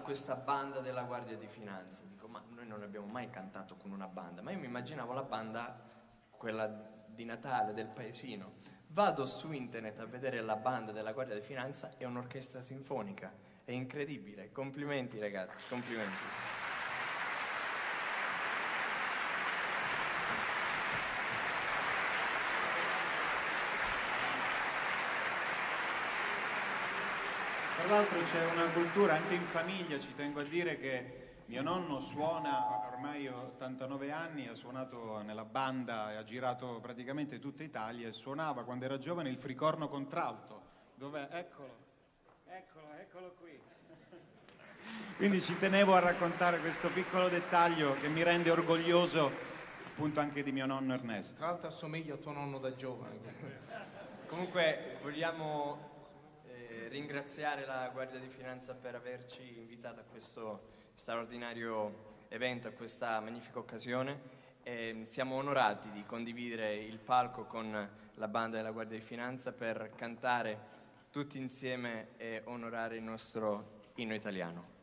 questa banda della Guardia di Finanza. Dico, ma noi non abbiamo mai cantato con una banda, ma io mi immaginavo la banda, quella di Natale, del paesino. Vado su internet a vedere la banda della Guardia di Finanza, è un'orchestra sinfonica. È incredibile. Complimenti ragazzi, complimenti. Tra l'altro c'è una cultura anche in famiglia, ci tengo a dire che mio nonno suona ormai 89 anni, ha suonato nella banda e ha girato praticamente tutta Italia e suonava quando era giovane il fricorno contralto. Dov'è? Eccolo, eccolo, eccolo qui. Quindi ci tenevo a raccontare questo piccolo dettaglio che mi rende orgoglioso appunto anche di mio nonno Ernesto. Tra l'altro assomiglia a tuo nonno da giovane. Comunque vogliamo ringraziare la Guardia di Finanza per averci invitato a questo straordinario evento, a questa magnifica occasione. E siamo onorati di condividere il palco con la banda della Guardia di Finanza per cantare tutti insieme e onorare il nostro inno italiano.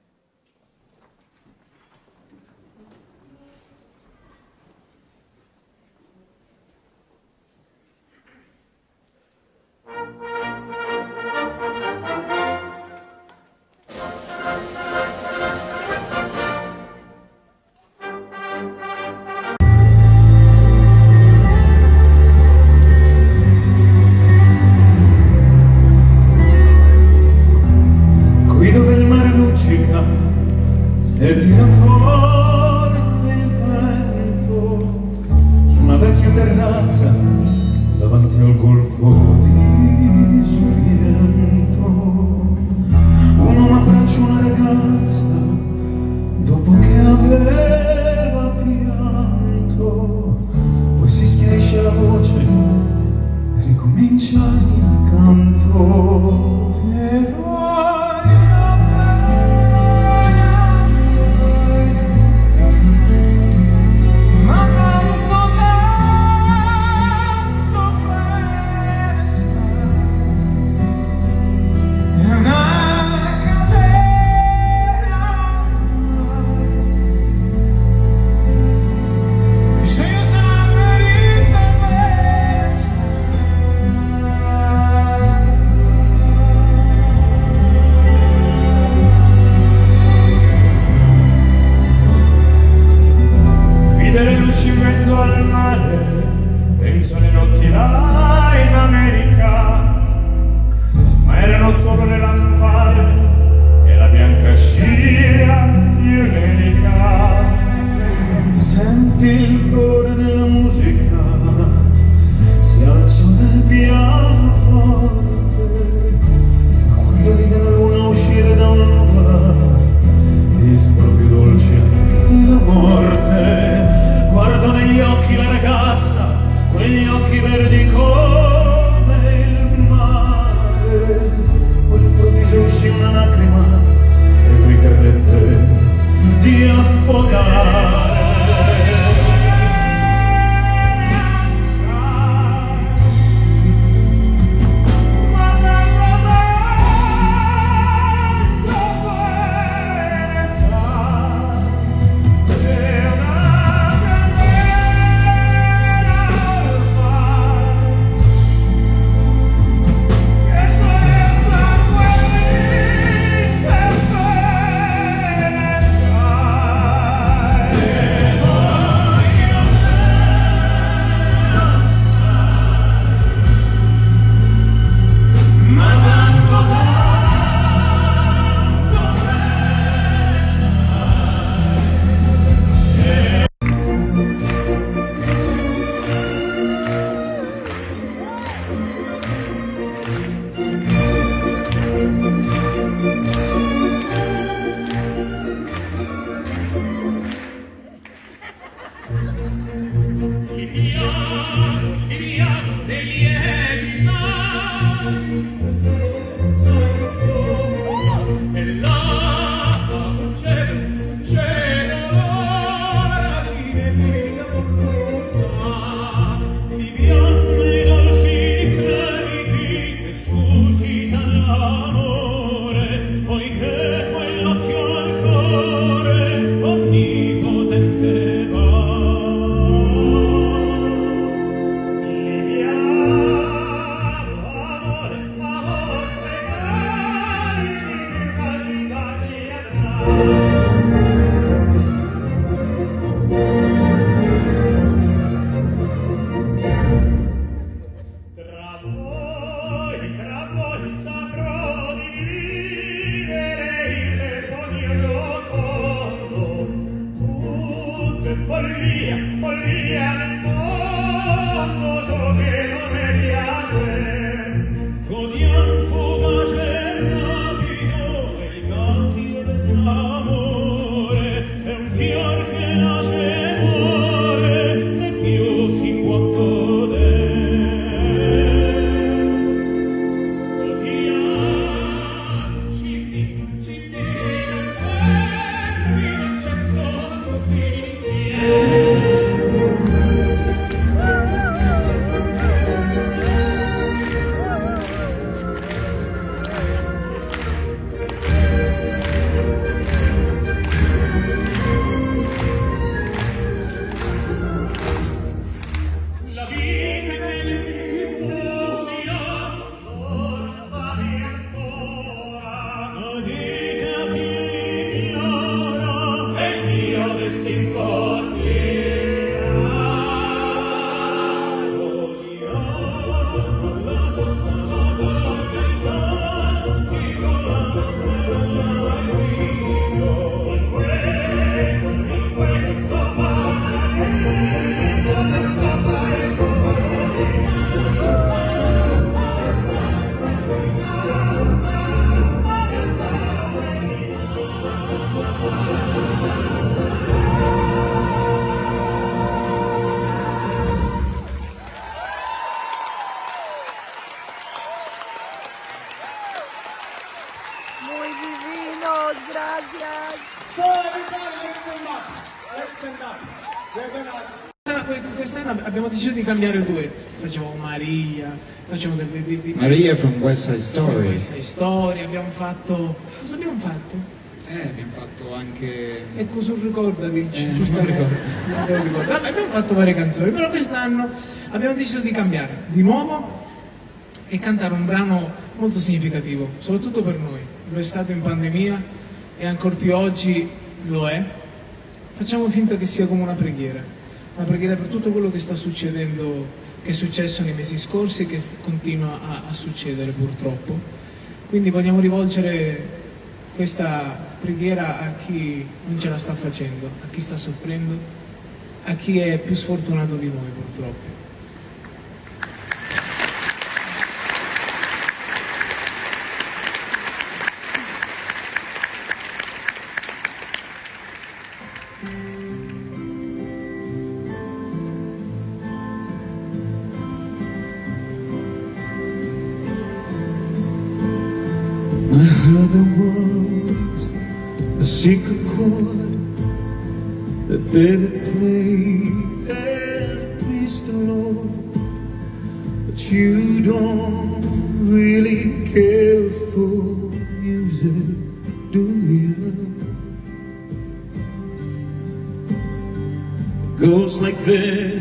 Christ. Di, di, Maria from West Side Story. West Side Story, abbiamo fatto... Cosa abbiamo fatto? Eh, abbiamo fatto anche... Ecco, sul ricordati, Eh, non giustamente. ricordo. Non ricordo. Vabbè, abbiamo fatto varie canzoni, però quest'anno abbiamo deciso di cambiare di nuovo e cantare un brano molto significativo, soprattutto per noi. Lo è stato in pandemia e ancora più oggi lo è. Facciamo finta che sia come una preghiera, una preghiera per tutto quello che sta succedendo, che è successo nei mesi scorsi e che continua a, a succedere purtroppo. Quindi vogliamo rivolgere questa preghiera a chi non ce la sta facendo, a chi sta soffrendo, a chi è più sfortunato di noi purtroppo. I heard there was a secret chord that David played and it pleased the Lord. But you don't really care for music, do you? It goes like this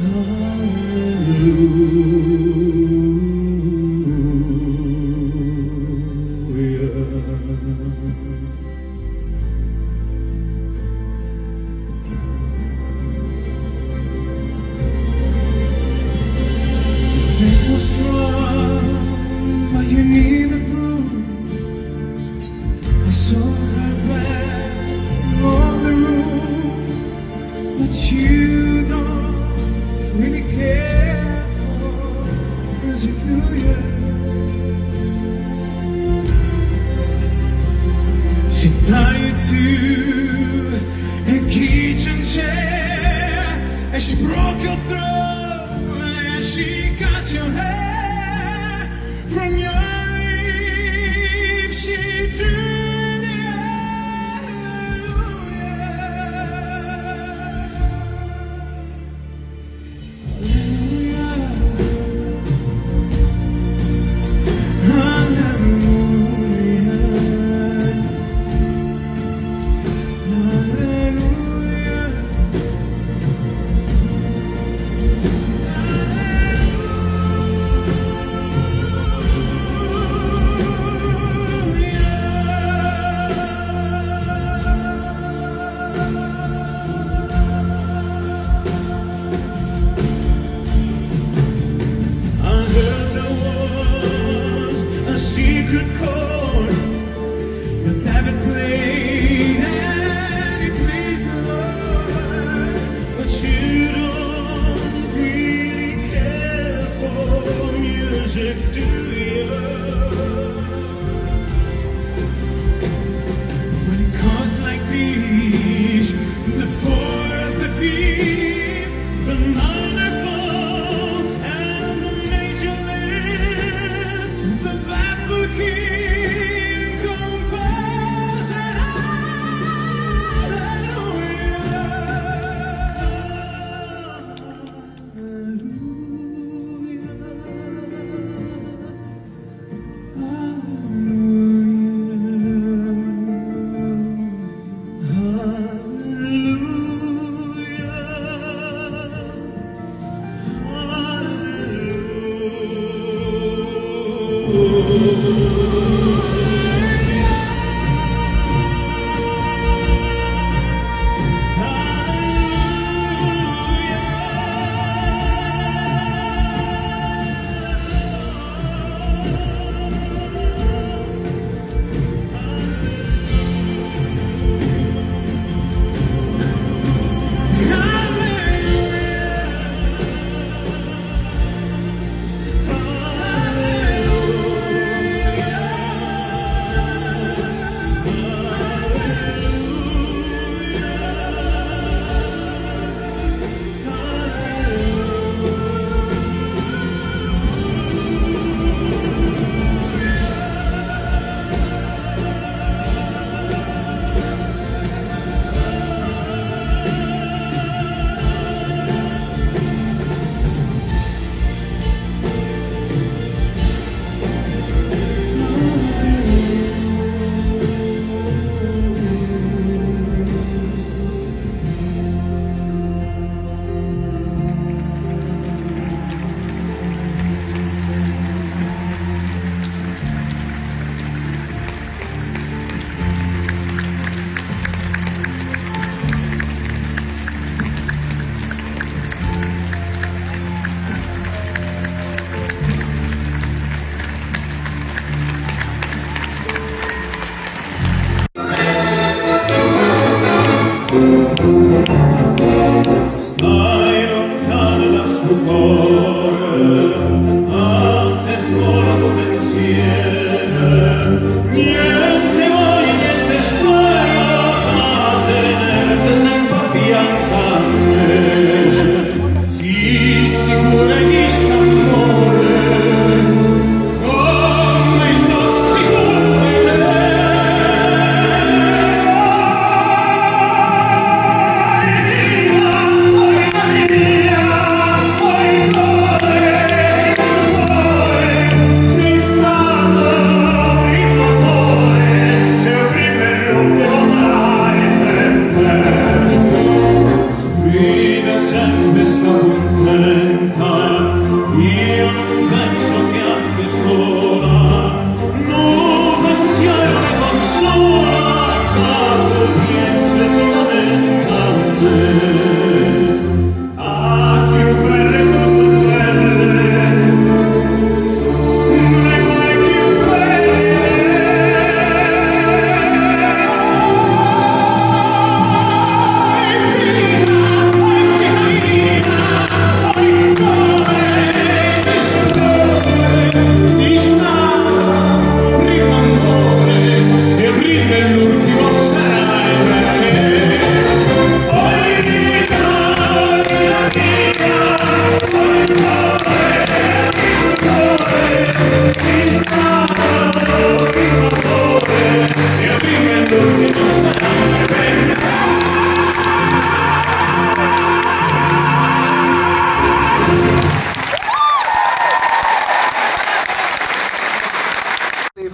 长路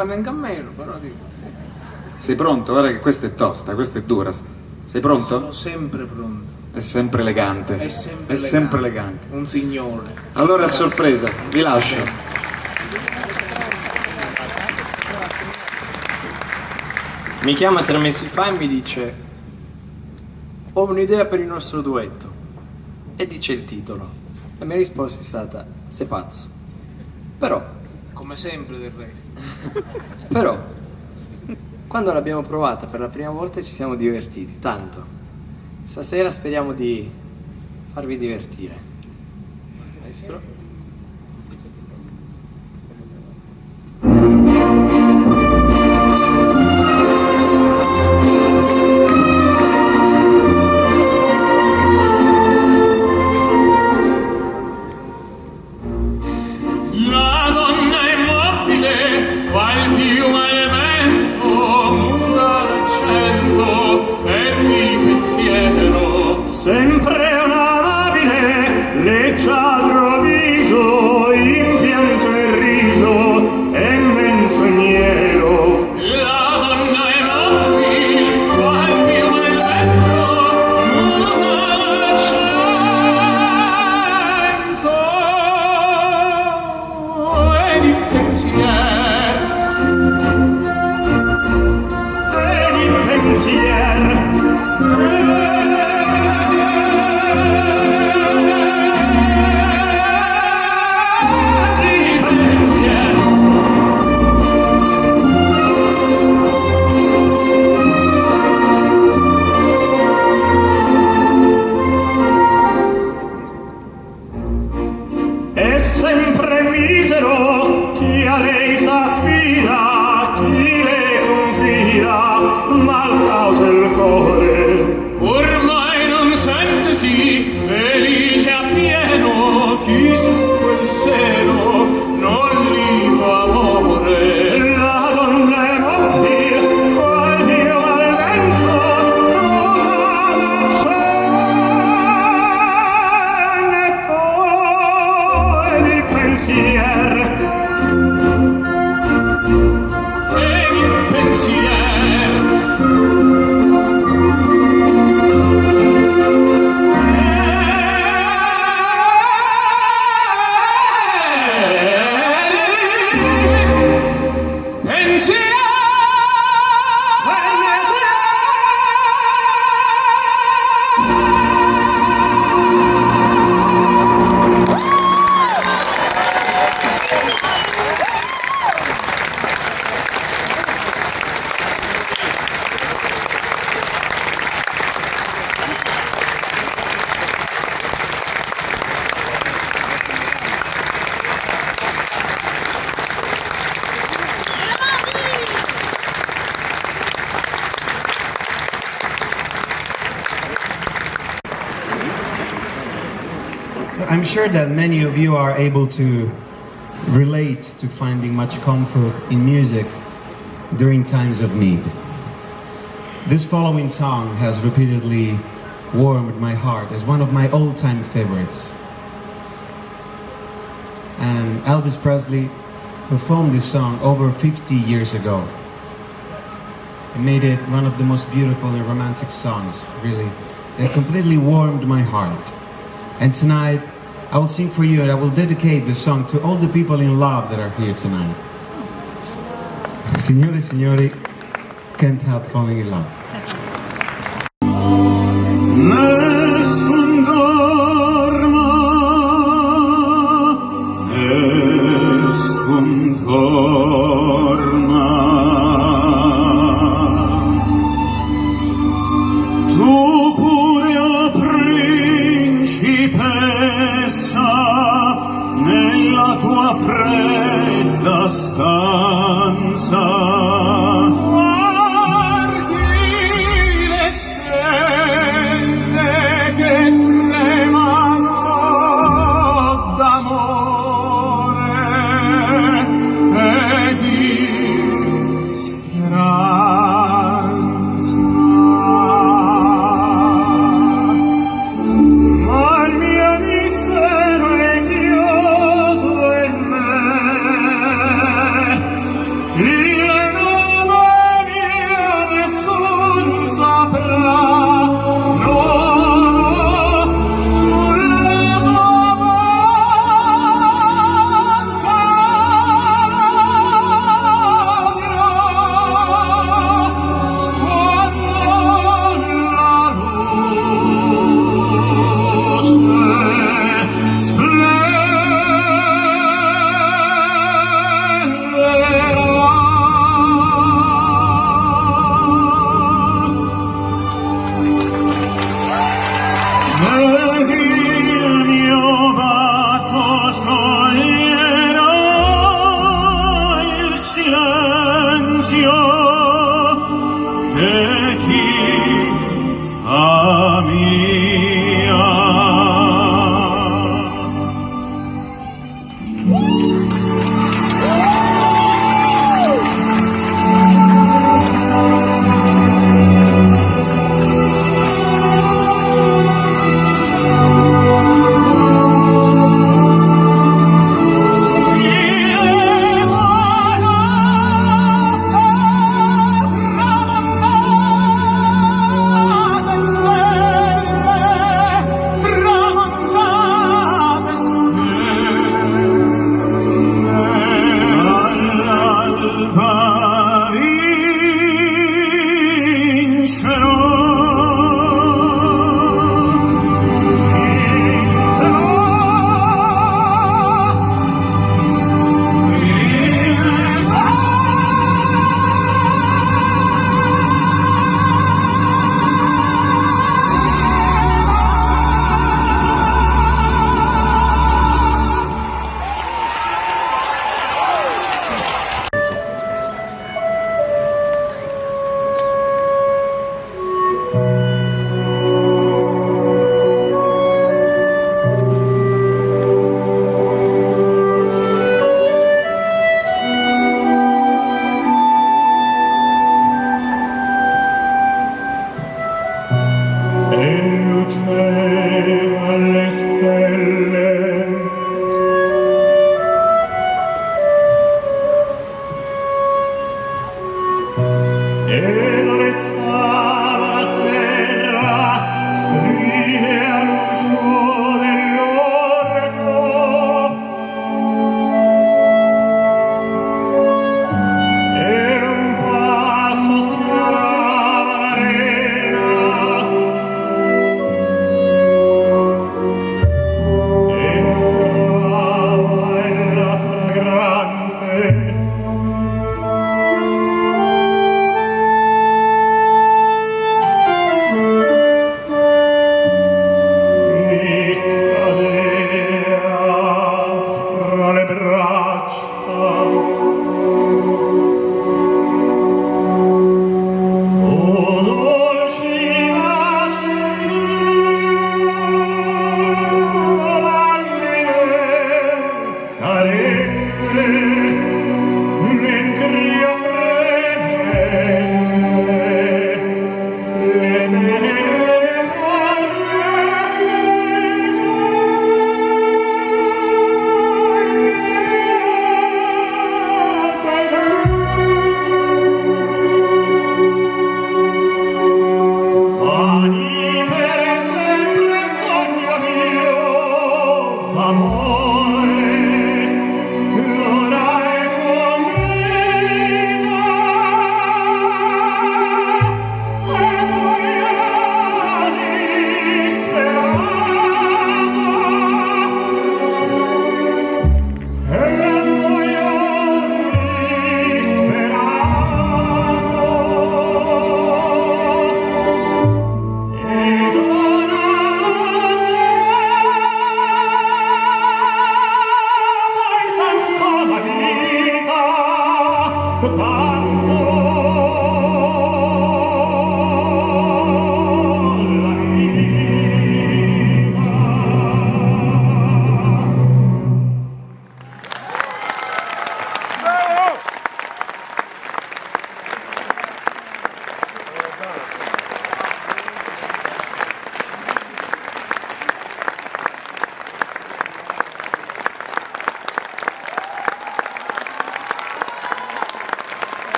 Devi farne anche a meno, però dico. Sei pronto? Guarda che questa è tosta, questa è dura. Sei pronto? Sono sempre pronto. È sempre elegante. È sempre, È sempre elegante. Un signore. Allora a sorpresa, vi lascio. Mi chiama tre mesi fa e mi dice ho un'idea per il nostro duetto e dice il titolo. La mia risposta è stata sei pazzo. Però, Come sempre del resto. però, quando l'abbiamo provata per la prima volta ci siamo divertiti, tanto. Stasera speriamo di farvi divertire. misero chi a lei s'affida chi le confida mal cauto il cuore I'm sure that many of you are able to relate to finding much comfort in music during times of need. This following song has repeatedly warmed my heart as one of my all-time favorites. And Elvis Presley performed this song over 50 years ago. It made it one of the most beautiful and romantic songs, really. It completely warmed my heart. And tonight, I will sing for you and I will dedicate this song to all the people in love that are here tonight. Signore signori, can't help falling in love.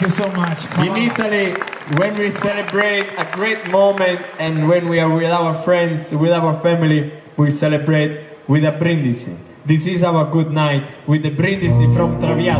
Thank you so much. Come In on. Italy, when we celebrate a great moment and when we are with our friends, with our family, we celebrate with a brindisi. This is our good night with the brindisi from Traviata.